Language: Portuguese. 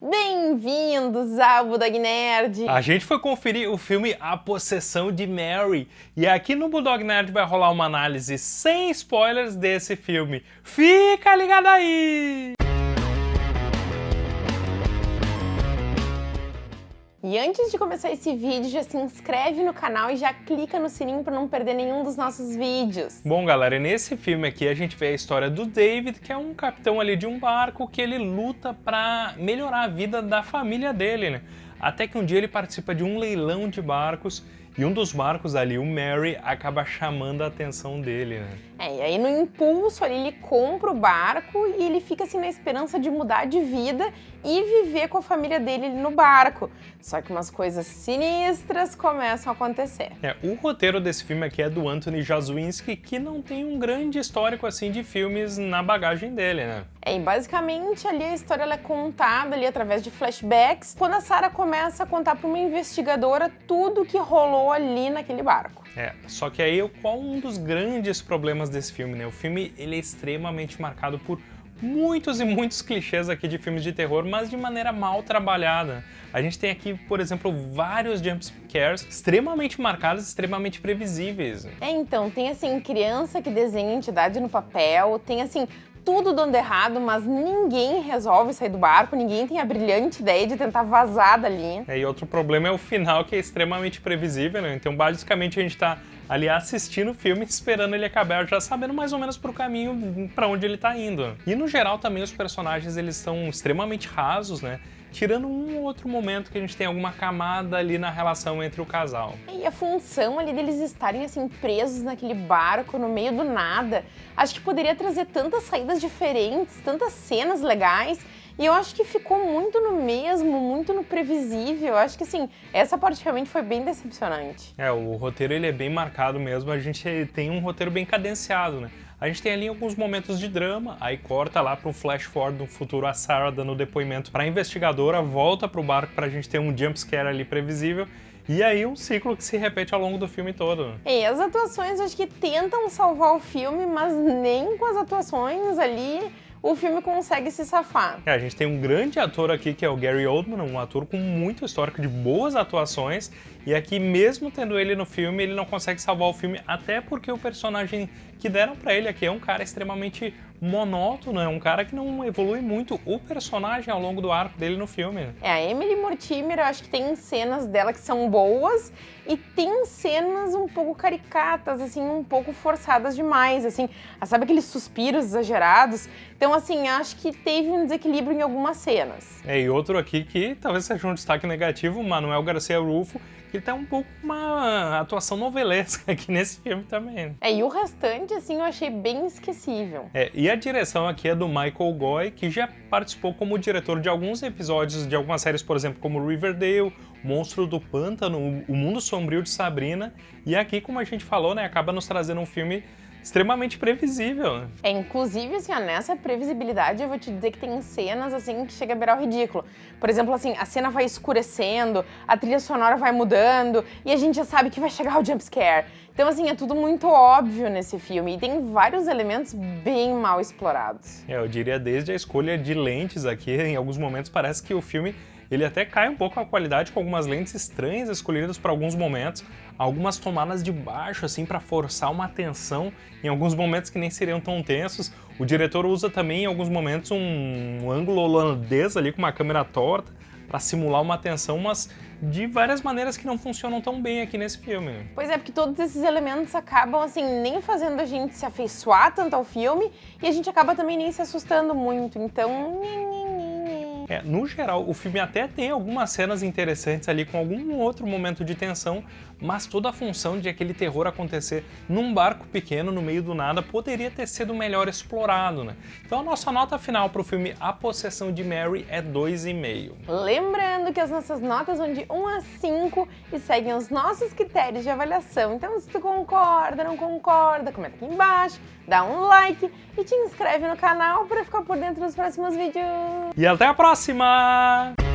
Bem-vindos ao Bulldog Nerd! A gente foi conferir o filme A Possessão de Mary e aqui no Bulldog Nerd vai rolar uma análise sem spoilers desse filme. Fica ligado aí! E antes de começar esse vídeo, já se inscreve no canal e já clica no sininho para não perder nenhum dos nossos vídeos. Bom, galera, nesse filme aqui a gente vê a história do David, que é um capitão ali de um barco que ele luta para melhorar a vida da família dele, né? Até que um dia ele participa de um leilão de barcos e um dos barcos ali, o Mary, acaba chamando a atenção dele, né? É, e aí no impulso ali ele compra o barco e ele fica assim na esperança de mudar de vida e viver com a família dele no barco. Só que umas coisas sinistras começam a acontecer. É, o roteiro desse filme aqui é do Anthony Jazwinski, que não tem um grande histórico assim de filmes na bagagem dele, né? É, e basicamente ali a história é contada ali através de flashbacks, quando a Sarah começa a contar para uma investigadora tudo que rolou ali naquele barco. É, só que aí qual um dos grandes problemas desse filme, né? O filme ele é extremamente marcado por muitos e muitos clichês aqui de filmes de terror, mas de maneira mal trabalhada. A gente tem aqui, por exemplo, vários jump scares extremamente marcados, extremamente previsíveis. É, então, tem assim, criança que desenha entidade no papel, tem assim, tudo dando errado, mas ninguém resolve sair do barco, ninguém tem a brilhante ideia de tentar vazar dali. É, e outro problema é o final, que é extremamente previsível, né? Então, basicamente, a gente tá ali assistindo o filme, esperando ele acabar, já sabendo mais ou menos pro caminho para onde ele tá indo. E no geral também os personagens eles são extremamente rasos, né? Tirando um ou outro momento que a gente tem alguma camada ali na relação entre o casal. E a função ali deles estarem assim presos naquele barco no meio do nada, acho que poderia trazer tantas saídas diferentes, tantas cenas legais e eu acho que ficou muito no mesmo, muito no previsível. Eu acho que, assim, essa parte realmente foi bem decepcionante. É, o roteiro ele é bem marcado mesmo. A gente tem um roteiro bem cadenciado, né? A gente tem ali alguns momentos de drama, aí corta lá para um flash forward do futuro, a Sarah dando depoimento para a investigadora, volta para o barco para a gente ter um jumpscare ali previsível, e aí um ciclo que se repete ao longo do filme todo. E as atuações acho que tentam salvar o filme, mas nem com as atuações ali o filme consegue se safar. É, a gente tem um grande ator aqui que é o Gary Oldman, um ator com muito histórico de boas atuações, e aqui mesmo tendo ele no filme, ele não consegue salvar o filme, até porque o personagem que deram para ele aqui é um cara extremamente monótono, é um cara que não evolui muito o personagem ao longo do arco dele no filme. É, a Emily Mortimer, eu acho que tem cenas dela que são boas e tem cenas um pouco caricatas, assim, um pouco forçadas demais, assim, ah, sabe aqueles suspiros exagerados? Então, assim, acho que teve um desequilíbrio em algumas cenas. É, e outro aqui que talvez seja um destaque negativo, Manuel Garcia Rufo, que tá um pouco uma atuação novelesca aqui nesse filme também. É, e o restante, assim, eu achei bem esquecível. É, e a direção aqui é do Michael Goy, que já participou como diretor de alguns episódios de algumas séries, por exemplo, como Riverdale, Monstro do Pântano, O Mundo Sombrio de Sabrina, e aqui, como a gente falou, né, acaba nos trazendo um filme extremamente previsível. É, inclusive, assim, ó, nessa previsibilidade eu vou te dizer que tem cenas, assim, que chega a beirar o ridículo. Por exemplo, assim, a cena vai escurecendo, a trilha sonora vai mudando e a gente já sabe que vai chegar o jumpscare. Então, assim, é tudo muito óbvio nesse filme e tem vários elementos bem mal explorados. É, eu diria desde a escolha de lentes aqui, em alguns momentos parece que o filme ele até cai um pouco a qualidade com algumas lentes estranhas escolhidas para alguns momentos, algumas tomadas de baixo assim para forçar uma tensão em alguns momentos que nem seriam tão tensos. O diretor usa também em alguns momentos um, um ângulo holandês ali com uma câmera torta para simular uma tensão, mas de várias maneiras que não funcionam tão bem aqui nesse filme. Pois é, porque todos esses elementos acabam, assim, nem fazendo a gente se afeiçoar tanto ao filme e a gente acaba também nem se assustando muito, então... É, no geral, o filme até tem algumas cenas interessantes ali com algum outro momento de tensão, mas toda a função de aquele terror acontecer num barco pequeno no meio do nada poderia ter sido melhor explorado, né? Então a nossa nota final para o filme A Possessão de Mary é 2,5. Lembrando que as nossas notas vão de 1 a 5 e seguem os nossos critérios de avaliação. Então se tu concorda, não concorda, comenta aqui embaixo, dá um like e te inscreve no canal para ficar por dentro dos próximos vídeos. E até a próxima!